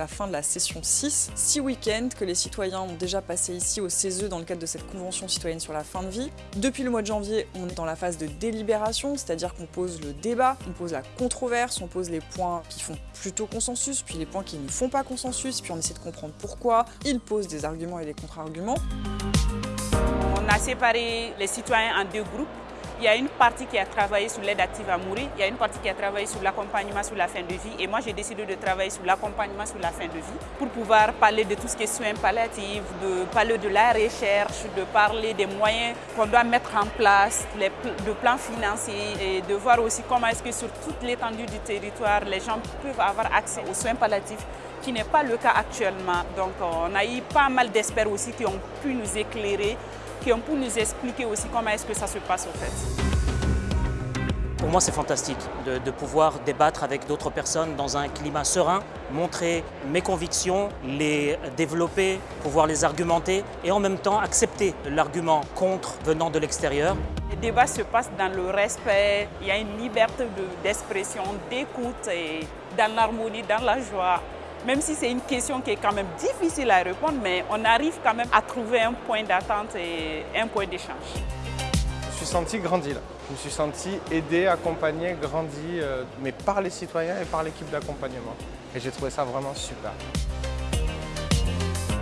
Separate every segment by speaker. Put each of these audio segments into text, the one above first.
Speaker 1: la fin de la session 6. Six week-ends que les citoyens ont déjà passé ici au CESE dans le cadre de cette convention citoyenne sur la fin de vie. Depuis le mois de janvier, on est dans la phase de délibération, c'est-à-dire qu'on pose le débat, on pose la controverse, on pose les points qui font plutôt consensus, puis les points qui ne font pas consensus, puis on essaie de comprendre pourquoi. Ils posent des arguments et des contre-arguments.
Speaker 2: On a séparé les citoyens en deux groupes. Il y a une partie qui a travaillé sur l'aide active à mourir, il y a une partie qui a travaillé sur l'accompagnement sur la fin de vie et moi j'ai décidé de travailler sur l'accompagnement sur la fin de vie pour pouvoir parler de tout ce qui est soins palliatifs, de parler de la recherche, de parler des moyens qu'on doit mettre en place, les de plans financiers et de voir aussi comment est-ce que sur toute l'étendue du territoire les gens peuvent avoir accès aux soins palliatifs qui n'est pas le cas actuellement. Donc on a eu pas mal d'experts aussi qui ont pu nous éclairer qui ont pu nous expliquer aussi comment est-ce que ça se passe au fait.
Speaker 3: Pour moi, c'est fantastique de, de, pouvoir débattre avec d'autres personnes dans un climat serein, montrer mes convictions, les développer, pouvoir les argumenter et en même temps accepter l'argument contre venant de l'extérieur.
Speaker 2: Les débats se passent dans le respect, il y a une liberté d'expression, d'écoute et dans l'harmonie, dans la joie. Même si c'est une question qui est quand même difficile à répondre, mais on arrive quand même à trouver un point d'attente et un point d'échange.
Speaker 4: Je me suis senti grandi là. Je me suis senti aidé, accompagné, grandi, euh, mais par les citoyens et par l'équipe d'accompagnement. Et j'ai trouvé ça vraiment super.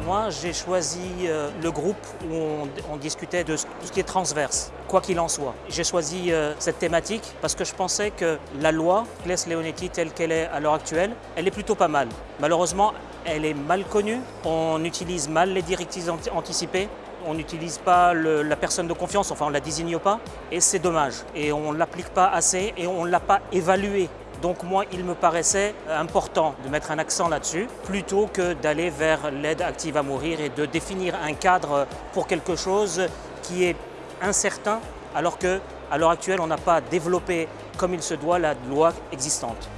Speaker 3: Moi, j'ai choisi euh, le groupe où on, discutait de tout ce qui est transverse, quoi qu'il en soit. J'ai choisi euh, cette thématique parce que je pensais que la loi, Claes Leonetti telle qu'elle est à l'heure actuelle, elle est plutôt pas mal. Malheureusement, elle est mal connue, on utilise mal les directives anticipées, on n'utilise pas la personne de confiance, enfin on ne la désigne pas, et c'est dommage. Et on ne l'applique pas assez et on ne l'a pas évalué donc moi, il me paraissait important de mettre un accent là-dessus, plutôt que d'aller vers l'aide active à mourir et de définir un cadre pour quelque chose qui est incertain, alors qu'à l'heure actuelle, on n'a pas développé comme il se doit la loi existante.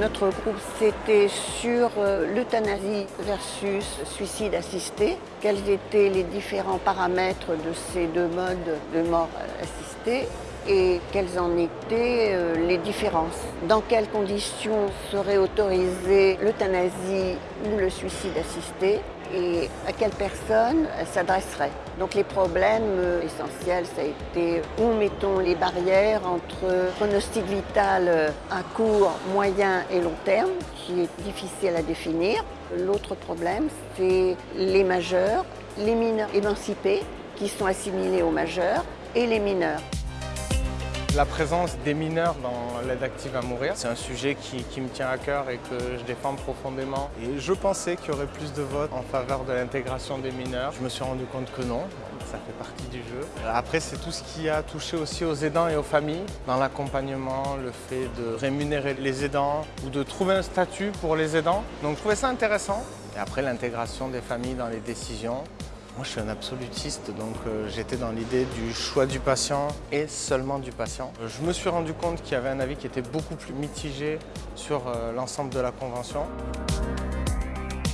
Speaker 5: Notre groupe, c'était sur l'euthanasie versus suicide assisté. Quels étaient les différents paramètres de ces deux modes de mort assistée et quelles en étaient les différences? Dans quelles conditions serait autorisée l'euthanasie ou le suicide assisté? Et à quelle personne s'adresserait? Donc les problèmes essentiels, ça a été où mettons les barrières entre pronostic vital à court, moyen et long terme, qui est difficile à définir. L'autre problème, c'est les majeurs, les mineurs émancipés qui sont assimilés aux majeurs et les mineurs.
Speaker 4: La présence des mineurs dans l'aide active à mourir, c'est un sujet qui, qui, me tient à cœur et que je défends profondément. Et je pensais qu'il y aurait plus de votes en faveur de l'intégration des mineurs. Je me suis rendu compte que non, ça fait partie du jeu. Après, c'est tout ce qui a touché aussi aux aidants et aux familles. Dans l'accompagnement, le fait de rémunérer les aidants ou de trouver un statut pour les aidants. Donc je trouvais ça intéressant. Et après, l'intégration des familles dans les décisions. Moi, je suis un absolutiste, donc euh, j'étais dans l'idée du choix du patient et seulement du patient. Je me suis rendu compte qu'il y avait un avis qui était beaucoup plus mitigé sur euh, l'ensemble de la Convention.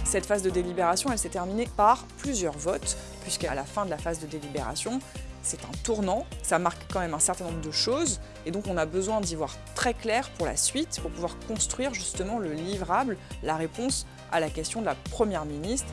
Speaker 1: Cette phase de délibération, elle s'est terminée par plusieurs votes, puisqu'à la fin de la phase de délibération, c'est un tournant, ça marque quand même un certain nombre de choses, et donc on a besoin d'y voir très clair pour la suite, pour pouvoir construire justement le livrable, la réponse à la question de la Première ministre.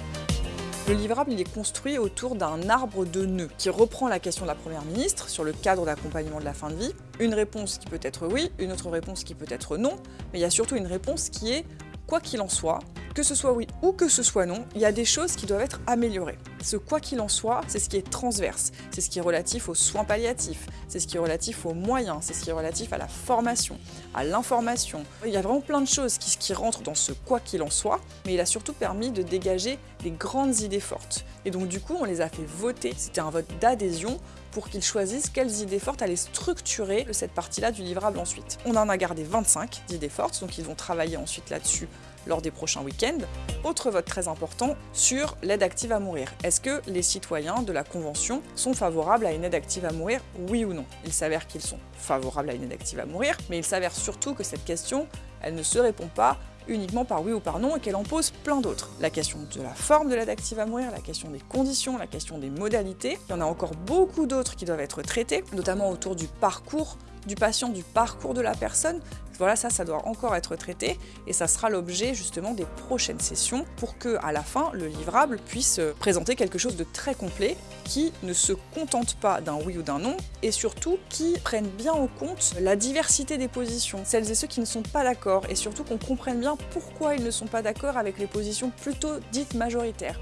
Speaker 1: Le livrable il est construit autour d'un arbre de nœuds qui reprend la question de la Première ministre sur le cadre d'accompagnement de la fin de vie. Une réponse qui peut être oui, une autre réponse qui peut être non, mais il y a surtout une réponse qui est quoi qu'il en soit, que ce soit oui ou que ce soit non, il y a des choses qui doivent être améliorées. Ce quoi qu'il en soit, c'est ce qui est transverse, c'est ce qui est relatif aux soins palliatifs, c'est ce qui est relatif aux moyens, c'est ce qui est relatif à la formation, à l'information. Il y a vraiment plein de choses qui, rentrent dans ce quoi qu'il en soit, mais il a surtout permis de dégager des grandes idées fortes. Et donc du coup, on les a fait voter, c'était un vote d'adhésion pour qu'ils choisissent quelles idées fortes allaient structurer cette partie-là du livrable ensuite. On en a gardé 25 d'idées fortes, donc ils vont travailler ensuite là-dessus lors des prochains week-ends. Autre vote très important sur l'aide active à mourir. Est-ce que les citoyens de la Convention sont favorables à une aide active à mourir, oui ou non? Il s'avère qu'ils sont favorables à une aide active à mourir, mais il s'avère surtout que cette question, elle ne se répond pas uniquement par oui ou par non et qu'elle en pose plein d'autres. La question de la forme de l'aide active à mourir, la question des conditions, la question des modalités. Il y en a encore beaucoup d'autres qui doivent être traitées, notamment autour du parcours du patient, du parcours de la personne. Voilà, ça, ça doit encore être traité et ça sera l'objet justement des prochaines sessions pour que, à la fin, le livrable puisse présenter quelque chose de très complet qui ne se contente pas d'un oui ou d'un non et surtout qui prenne bien en compte la diversité des positions, celles et ceux qui ne sont pas d'accord et surtout qu'on comprenne bien pourquoi ils ne sont pas d'accord avec les positions plutôt dites majoritaires.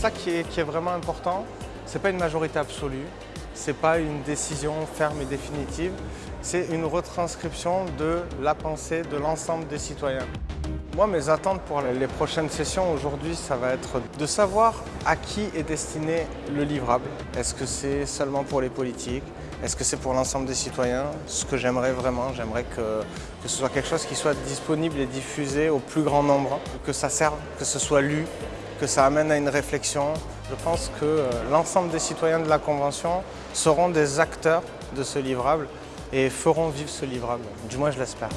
Speaker 4: Ça qui est, qui est vraiment important, c'est pas une majorité absolue, c'est pas une décision ferme et définitive, c'est une retranscription de la pensée de l'ensemble des citoyens. Moi, mes attentes pour les prochaines sessions aujourd'hui, ça va être de savoir à qui est destiné le livrable. Est-ce que c'est seulement pour les politiques? Est-ce que c'est pour l'ensemble des citoyens? Ce que j'aimerais vraiment, j'aimerais que, que ce soit quelque chose qui soit disponible et diffusé au plus grand nombre, que ça serve, que ce soit lu, que ça amène à une réflexion. Je pense que euh, l'ensemble des citoyens de la Convention seront des acteurs de ce livrable et feront vivre ce livrable. Du moins, je l'espère.